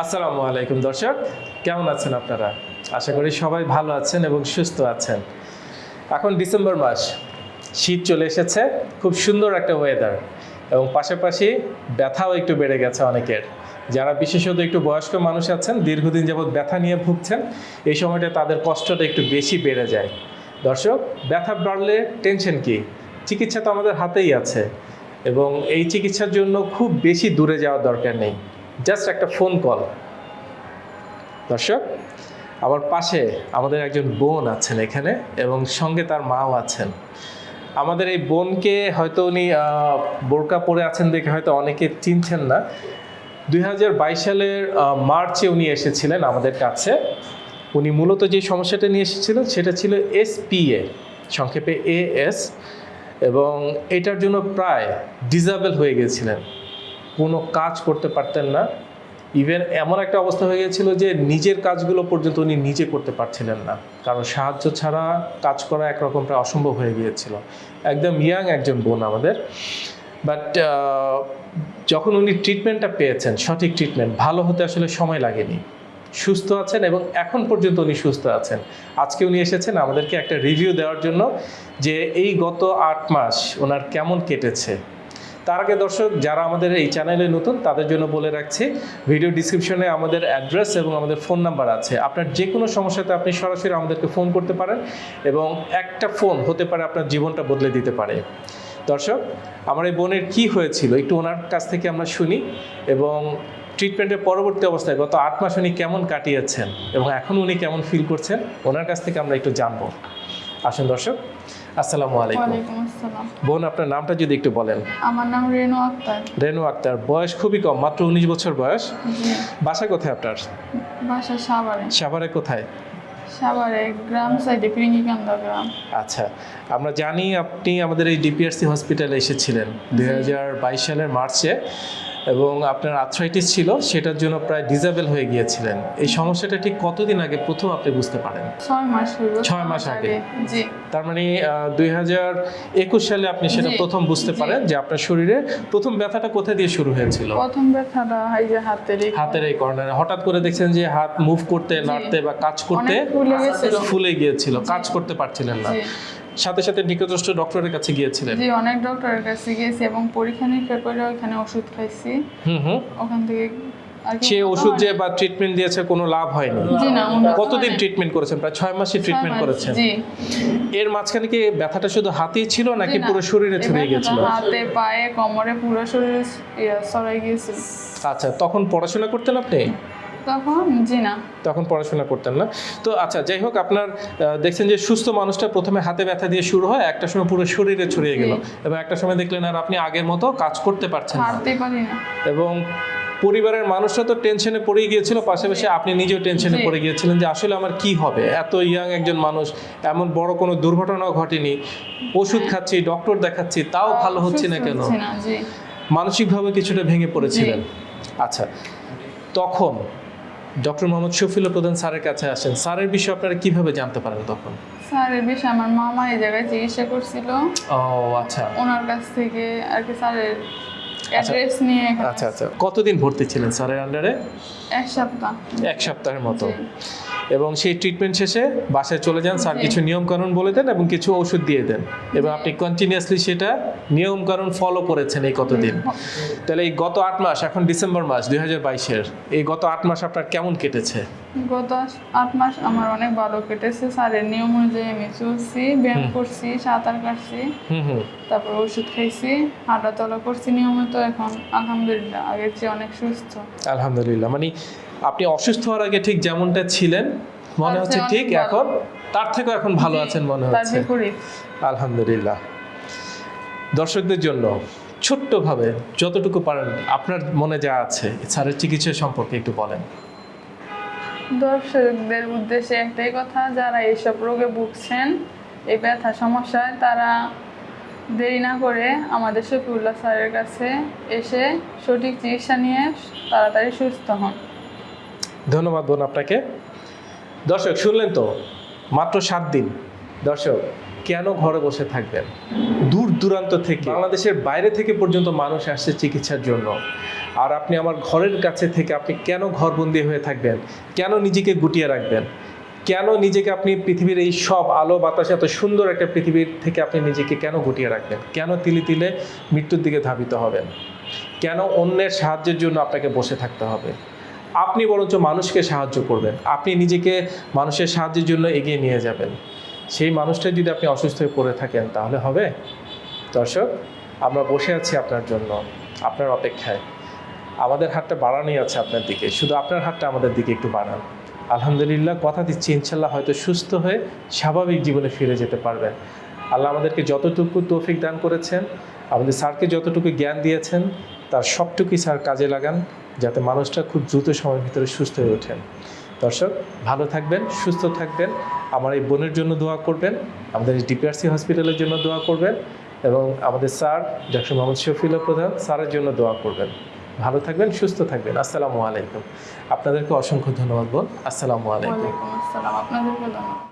আসসালামু আলাইকুম, দর্শক। কেমন আছেন আপনারা? আশা করি সবাই ভালো আছেন এবং সুস্থ আছেন। এখন ডিসেম্বর মাস, শীত চলে এসেছে, খুব সুন্দর একটা ওয়েদার এবং পাশাপাশি ব্যথাও একটু বেড়ে গেছে অনেকের। যারা বিশেষত একটু বয়স্ক মানুষ আছেন, দীর্ঘদিন যাবৎ ব্যথা নিয়ে ভুগছেন, এই সময়টা তাদের কষ্টটা একটু বেশি বেড়ে যায়। দর্শক, ব্যথা বাড়লে টেনশন কি? চিকিৎসা তো আমাদের হাতেই আছে এবং এই চিকিৎসার জন্য খুব বেশি দূরে যাওয়ার দরকার নেই। জাস্ট একটা ফোন কল দর্শক, আমার পাশে আমাদের একজন বোন আছেন এখানে এবং সঙ্গে তার মাও আছেন। আমাদের এই বোনকে হয়তো উনি বোরকা পরে আছেন দেখে হয়তো অনেকে চিনছেন না। দুই হাজার বাইশ সালের মার্চে উনি এসেছিলেন আমাদের কাছে। উনি মূলত যে সমস্যাটা নিয়ে এসেছিলেন সেটা ছিল এসপিএ সংক্ষেপে এএস এবং এটার জন্য প্রায় ডিজাবেল হয়ে গেছিলেন। কোনো কাজ করতে পারতেন না। ইভেন এমন একটা অবস্থা হয়ে গিয়েছিল যে নিজের কাজগুলো পর্যন্ত উনি নিজে করতে পারছিলেন না। কারণ সাহায্য ছাড়া কাজ করা একরকম প্রায় অসম্ভব হয়ে গিয়েছিল। একদম ইয়াং একজন বোন আমাদের। বাট যখন উনি ট্রিটমেন্টটা পেয়েছেন, সঠিক ট্রিটমেন্ট ভালো হতে আসলে সময় লাগেনি। সুস্থ আছেন এবং এখন পর্যন্ত উনি সুস্থ আছেন। আজকে উনি এসেছেন আমাদেরকে একটা রিভিউ দেওয়ার জন্য যে এই গত আট মাস ওনার কেমন কেটেছে। তার আগে দর্শক, যারা আমাদের এই চ্যানেলে নতুন, তাদের জন্য বলে রাখছি, ভিডিও ডিসক্রিপশনে আমাদের অ্যাড্রেস এবং আমাদের ফোন নাম্বার আছে। আপনার যে কোনো সমস্যাতে আপনি সরাসরি আমাদেরকে ফোন করতে পারেন এবং একটা ফোন হতে পারে আপনার জীবনটা বদলে দিতে পারে। দর্শক, আমার এই বোনের কি হয়েছিল? একটু ওনার কাছ থেকে আমরা শুনি এবং ট্রিটমেন্টের পরবর্তী অবস্থায় গত আট মাস উনি কেমন কাটিয়েছেন এবং এখন উনি কেমন ফিল করছেন, ওনার কাছ থেকে আমরা একটু জানব। আসুন দর্শক। আসসালামু আলাইকুম। বোন আপনার নামটা যদি একটু বলেন। আমার নাম রেনু আক্তার। রেনু আক্তার বয়স খুবই কম মাত্র উনিশ বছর বয়স। বাসা কোথায় আপনার? বাসা সাভারে। সাভারে কোথায়? সাভারে গ্রাম সাইডে পিরিঙ্গিকান্দা গ্রাম। আচ্ছা আমরা জানি আপনি আমাদের এই ডিপিআরসি হসপিটালে এসেছিলেন দুই হাজার বাইশ সালের মার্চে এবং আপনার আর্থ্রাইটিস ছিল সেটার জন্য প্রায় ডিজেবল হয়ে গিয়েছিলেন। এই সমস্যাটা ঠিক কতদিন আগে? প্রথম আপনি বুঝতে পারেন। ছয় মাস ছয় মাস আগে। জি। তার মানে দুই হাজার একুশ সালে আপনি সেটা প্রথম বুঝতে পারেন যে আপনার শরীরে প্রথম ব্যথাটা কোথা দিয়ে শুরু হয়েছিল? প্রথম ব্যথাটা এই যে হাতের এই হাতের এই কর্নারে হঠাৎ করে দেখছেন যে হাত মুভ করতে নাড়তে বা কাজ করতে ফুলে গিয়েছিল কাজ করতে পারছিলেন না। সাথে সাথে নিকটস্থ ডক্টরের কাছে গিয়েছিলেন। জি অনেক ডক্টরের কাছে গেছি এবং পরীক্ষা নিরীক্ষা করে ওখানে ওষুধ খাইছি। হুম হুম। ওখান থেকে সে ওষুধ যে বা ট্রিটমেন্ট দিয়েছে কোনো লাভ হয়নি। কতদিন ট্রিটমেন্ট করেছেন? প্রায় ছয় ছয় ট্রিটমেন্ট করেছেন। এর মাঝখানে কি ব্যথাটা শুধু হাতেই ছিল নাকি পুরো শরীরে ছড়িয়ে গিয়েছিল? হাতে পায়ে কোমরে পুরো শরীরে ছড়াই গিয়েছিল। আচ্ছা তখন পড়াশোনা করতেন আপনি? তখন? জি না। তখন পড়াশোনা করতেন না। তো আচ্ছা যাই হোক আপনার দেখছেন যে সুস্থ মানুষটা প্রথমে হাতে ব্যথা দিয়ে শুরু হয় একটা সময় পুরো শরীরে ছড়িয়ে গেল। এবং একটা সময় দেখলেন আর আপনি আগের মতো কাজ করতে পারছেন না। এবং পরিবারের মানুষরা তো টেনশনে পড়ে গিয়েছিল পাশাপাশি আপনি নিজেও টেনশনে পড়ে গিয়েছিলেন যে আসলে আমার কি হবে? এত ইয়াং একজন মানুষ এমন বড় কোনো দুর্ঘটনাও ঘটেনি ওষুধ খাচ্ছি ডক্টর দেখাচ্ছি তাও ভালো হচ্ছে না কেন? মানসিকভাবে কিছুটা ভেঙে পড়েছিলেন। আচ্ছা তখন ডক্টর মোহাম্মদ শফিল প্রধান স্যারের কাছে আসেন। স্যারের বিষয়ে আপনারা কীভাবে জানতে পারেন তখন? স্যারের বিষয়ে আমার মামা এই জায়গায় চিকিৎসা করছিল। ও আচ্ছা। ওনার কাছ থেকে আর কি স্যারের অ্যাড্রেস নিয়ে আচ্ছা আচ্ছা। কতদিন ভর্তি ছিলেন স্যারের আন্ডারে এক সপ্তাহ। এক সপ্তাহের মতো। এবং সেই ট্রিটমেন্ট শেষে বাসায় চলে যান স্যার কিছু নিয়ম কানুন বলে দেন এবং কিছু ওষুধ দিয়ে দেন। এবং আপনি কন্টিনিউয়াসলি সেটা নিয়ম কানুন ফলো করেছেন এই কতদিন। তাহলে এই গত আট মাস এখন ডিসেম্বর মাস দুই হাজার বাইশের এই গত আট মাস আপনার কেমন কেটেছে? গত আট মাস আমার অনেক ভালো কেটেছে স্যারের নিয়ম অনুযায়ী আমি চলছি ব্যায়াম করছি সাঁতার কাটছি হুম হুম। তারপর ওষুধ খাইছি হাঁটা চলা করছি নিয়মিত এখন। আলহামদুলিল্লাহ আগের চেয়ে অনেক সুস্থ। আলহামদুলিল্লাহ মানে আপনি অসুস্থ হওয়ার আগে ঠিক যেমনটা ছিলেন মনে হচ্ছে ঠিক এখন তার থেকেও এখন ভালো আছেন মনে হচ্ছে। আলহামদুলিল্লাহ। দর্শকদের জন্য ছোট্টভাবে যতটুকু পারেন আপনার মনে যা আছে স্যারের চিকিৎসা সম্পর্কে একটু বলেন। দর্শকদের উদ্দেশ্যে একটাই কথা যারা এইসব রোগে ভুগছেন এই ব্যথা সমস্যায় তারা দেরি না করে আমাদের শফিউল্লাহ স্যারের কাছে এসে সঠিক চিকিৎসা নিয়ে তাড়াতাড়ি সুস্থ হন। ধন্যবাদ বোন আপনাকে। দর্শক, শুনলেন তো? মাত্র সাত দিন। দর্শক, কেন ঘরে বসে থাকবেন? দূর দূরান্ত থেকে, বাংলাদেশের বাইরে থেকে পর্যন্ত মানুষ আসছে চিকিৎসার জন্য। আর আপনি আমার ঘরের কাছে থেকে আপনি কেন ঘরবন্দি হয়ে থাকবেন? কেন নিজেকে গুটিয়ে রাখবেন? কেন নিজেকে আপনি পৃথিবীর এই সব আলো বাতাস, এত সুন্দর একটা পৃথিবীর থেকে আপনি নিজেকে কেন গুটিয়ে রাখবেন? কেন তিলে তিলে মৃত্যুর দিকে ধাবিত হবেন? কেন অন্যের সাহায্যের জন্য আপনাকে বসে থাকতে হবে? আপনি বরঞ্চ মানুষকে সাহায্য করবেন। আপনি নিজেকে মানুষের সাহায্যের জন্য এগিয়ে নিয়ে যাবেন। সেই মানুষটা যদি আপনি অসুস্থ হয়ে পড়ে থাকেন, তাহলে হবে? দর্শক, আমরা বসে আছি আপনার জন্য, আপনার অপেক্ষায়। আমাদের হাতটা বাড়ানোই আছে আপনার দিকে। শুধু আপনার হাতটা আমাদের দিকে একটু বাড়ান। আলহামদুলিল্লাহ, কথা দিচ্ছি, ইনশাল্লাহ হয়তো সুস্থ হয়ে স্বাভাবিক জীবনে ফিরে যেতে পারবেন। আল্লাহ আমাদেরকে যতটুকু তৌফিক দান করেছেন, আমাদের স্যারকে যতটুকু জ্ঞান দিয়েছেন, তার সবটুকুই স্যার কাজে লাগান। যাতে মানুষটা খুব দ্রুত সময়ের ভিতরে সুস্থ হয়ে ওঠেন। দর্শক, ভালো থাকবেন, সুস্থ থাকবেন। আমার এই বোনের জন্য দোয়া করবেন, আমাদের ডিপিআরসি হসপিটালের জন্য দোয়া করবেন এবং আমাদের স্যার ডক্টর মোহাম্মদ শফিউল্লাহ প্রধান স্যারের জন্য দোয়া করবেন। ভালো থাকবেন, সুস্থ থাকবেন। আসসালামু আলাইকুম। আপনাদেরকে অসংখ্য ধন্যবাদ, বোন। আসসালামু আলাইকুম। আপনাদেরকে